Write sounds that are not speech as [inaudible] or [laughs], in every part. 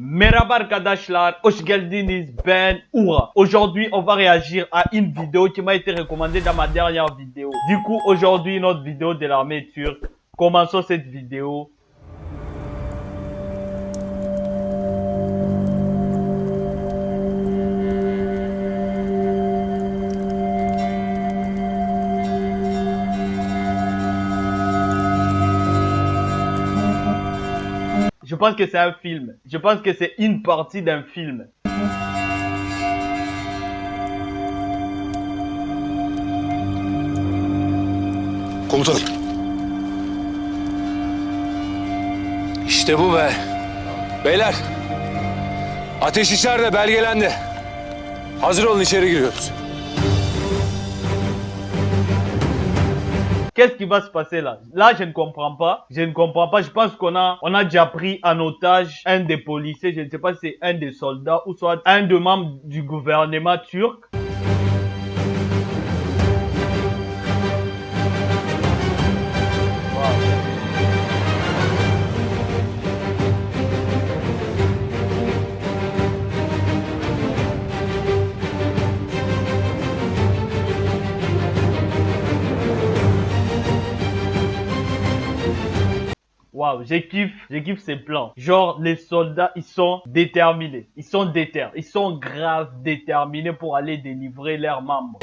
Merhaba arkadaşlar, hoş geldiniz, ben Oura. Aujourd'hui, on va réagir à une vidéo qui m'a été recommandée dans ma dernière vidéo. Du coup, aujourd'hui, notre vidéo de l'armée turque. Commençons cette vidéo. Pense que c'est un film. Je pense que c'est une partie d'un film. Komutanım. İşte bu be. Beyler. Ateş içeride belgelendi. Hazır olun içeri giriyoruz. Qu'est-ce qui va se passer là? Là, je ne comprends pas. Je ne comprends pas. Je pense qu'on a, on a déjà pris en otage un des policiers. Je ne sais pas si c'est un des soldats ou soit un des membres du gouvernement turc. Waouh, je kiffe ces plans. Genre, les soldats, ils sont déterminés. Ils sont déter. Ils sont grave déterminés pour aller délivrer leurs membres.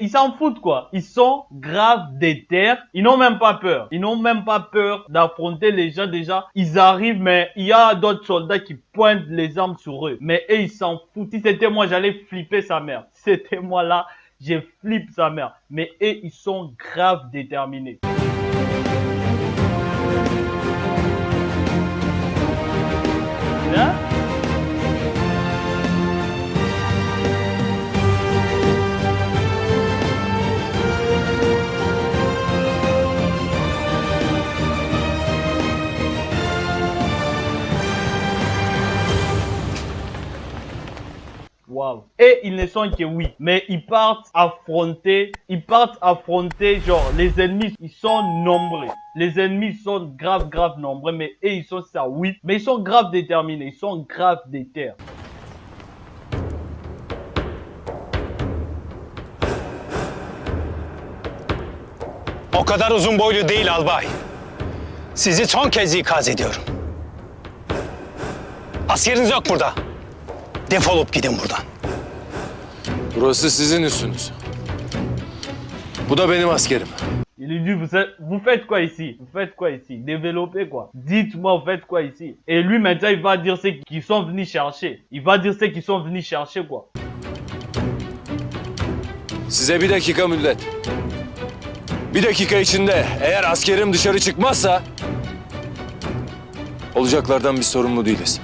Ils s'en foutent quoi. Ils sont grave déter. Ils n'ont même pas peur. Ils n'ont même pas peur d'affronter les gens déjà. Ils arrivent, mais il y a d'autres soldats qui pointent les armes sur eux. Mais ils s'en foutent. Si c'était moi, j'allais flipper sa mère. C'était moi là, je flippe sa mère. Mais ils sont grave déterminés. Et ils ne sont que oui, mais ils partent affronter, ils partent affronter genre les ennemis, ils sont nombreux. Les ennemis sont grave grave nombreux, mais eux ils sont ça oui, mais ils sont grave déterminés, ils sont grave déter. O kadar uzun boylu değil albay. Sizi son kez ikaz ediyorum. Askeriniz yok. Burası sizin üstünüz. Bu da benim askerim. Il lui dit, vous, êtes- vous faites quoi ici Vous faites quoi ici Développez quoi Dites-moi, vous faites quoi ici Et lui, maintenant, il va dire ce qu'ils sont venus chercher. Il va dire ce qu'ils sont venus chercher, quoi. Size bir dakika müddet. Bir dakika içinde eğer askerim dışarı çıkmazsa... ...olacaklardan biz sorumlu değiliz.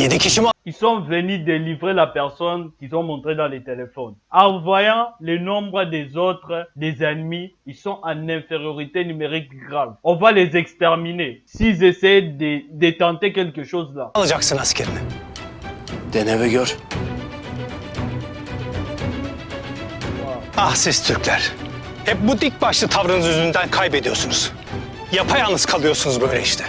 Yedi kişi mi Ils sont venus délivrer la personne qu'ils ont montré dans les téléphones. En voyant le nombre des autres, des ennemis, ils sont en infériorité numérique grave. On va les exterminer. S'ils essaient de, de tenter quelque chose là. alacaksın askerini? Dene ve gör. Ah siz Türkler. Hep bu dik başlı tavrınız yüzünden kaybediyorsunuz. Yapayalnız kalıyorsunuz böyle işte.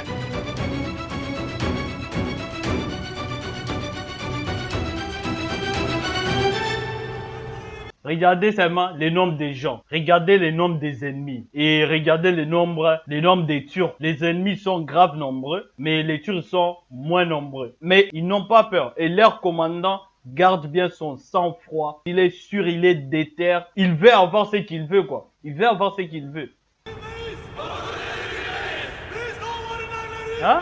Regardez seulement le nombre des gens. Regardez le nombre des ennemis. Et regardez le nombre, le nombre des Turcs. Les ennemis sont grave nombreux, mais les Turcs sont moins nombreux. Mais ils n'ont pas peur. Et leur commandant garde bien son sang-froid. Il est sûr, il est déter. Il veut avoir ce qu'il veut, quoi. Il veut avoir ce qu'il veut. Hein?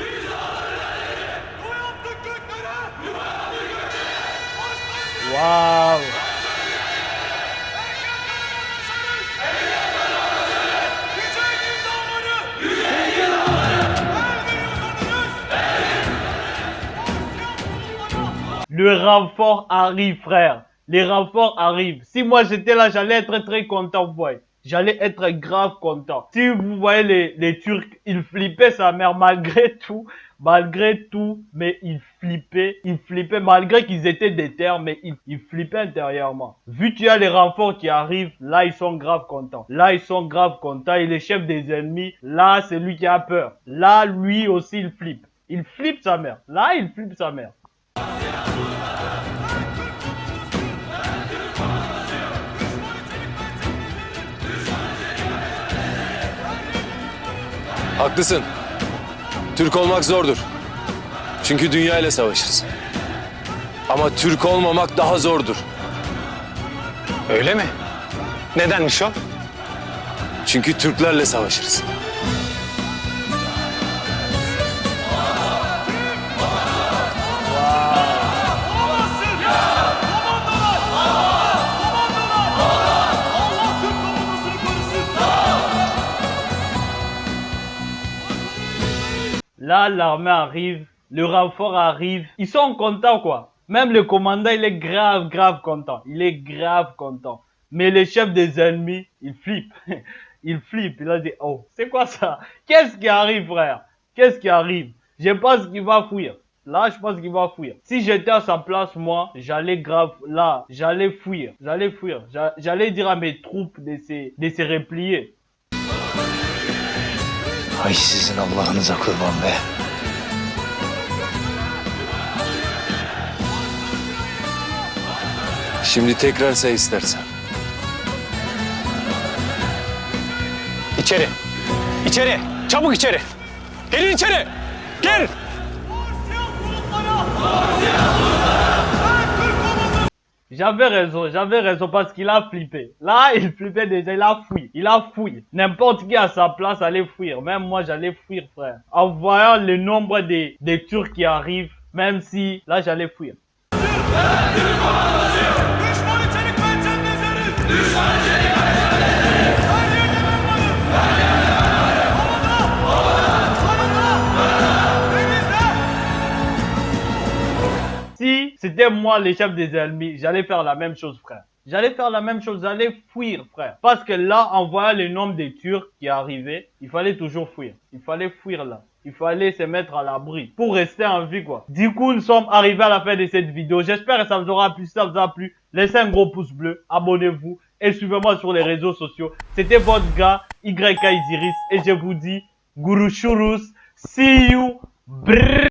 Waouh! Le renfort arrive, frère. les renforts arrivent. Si moi j'étais là, j'allais être très content, vous voyez. J'allais être grave content. Si vous voyez les, les Turcs, ils flippaient sa mère malgré [laughs] tout, malgré tout, mais ils flippaient, ils flippaient malgré qu'ils étaient déter, mais ils, ils flippaient intérieurement. Vu qu'il y a les renforts qui arrivent, là ils sont grave contents. Là ils sont grave contents et les chefs des ennemis, là c'est lui qui a peur. Là lui aussi il flippe. Il flippe sa mère. Là il flippe sa mère. Haklısın. Türk olmak zordur. Çünkü dünya ile savaşırız. Ama Türk olmamak daha zordur. Öyle mi? Nedenmiş o? Çünkü Türklerle savaşırız. Là, l'armée arrive, le renfort arrive. Ils sont contents, quoi. Même le commandant, il est grave, grave content. Il est grave content. Mais le chef des ennemis, il flippe. [laughs] il flippe. Il a dit, oh, c'est quoi ça? Qu'est-ce qui arrive, frère? Qu'est-ce qui arrive? Je pense qu'il va fuir. Là, je pense qu'il va fuir. Si j'étais à sa place, moi, j'allais grave, là, j'allais fuir. J'allais fuir. J'a- J'allais dire à mes troupes de se, de se replier. Ay sizin Allah'ınıza kurban be. Şimdi tekrar say istersen. İçeri. İçeri. Çabuk içeri. Gelin içeri. Gel. J'avais raison, j'avais raison parce qu'il a flippé. Là, il flippait déjà, il a fui, il a fui. N'importe qui à sa place allait fuir. Même moi, j'allais fuir, frère. En voyant le nombre des, des Turcs qui arrivent, même si, là, j'allais fuir. C'était moi le chef des ennemis, j'allais faire la même chose, frère. J'allais faire la même chose, j'allais fuir, frère. Parce que là, en voyant le nombre de Turcs qui arrivaient, il fallait toujours fuir. Il fallait fuir là. Il fallait se mettre à l'abri pour rester en vie, quoi. Du coup, nous sommes arrivés à la fin de cette vidéo. J'espère que ça vous aura plu. Si ça vous a plu, laissez un gros pouce bleu, abonnez-vous et suivez-moi sur les réseaux sociaux. C'était votre gars, YK Isiris, et je vous dis, Guru Shurus, see you, brrr.